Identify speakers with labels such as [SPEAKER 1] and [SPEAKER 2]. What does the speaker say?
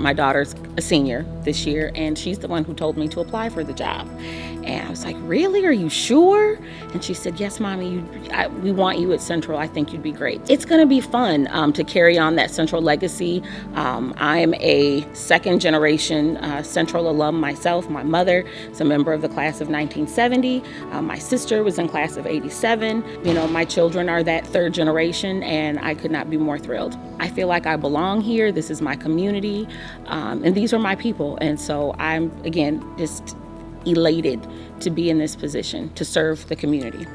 [SPEAKER 1] My daughter's a senior this year, and she's the one who told me to apply for the job. And I was like, Really? Are you sure? And she said, Yes, mommy, you, I, we want you at Central. I think you'd be great. It's going to be fun um, to carry on that Central legacy. Um, I'm a second generation uh, Central alum myself. My mother is a member of the class of 1970. Uh, my sister was in class of 87. You know, my children are that third generation, and I could not be more thrilled. I feel like I belong here. This is my community, um, and these are my people. And so I'm, again, just elated to be in this position to serve the community.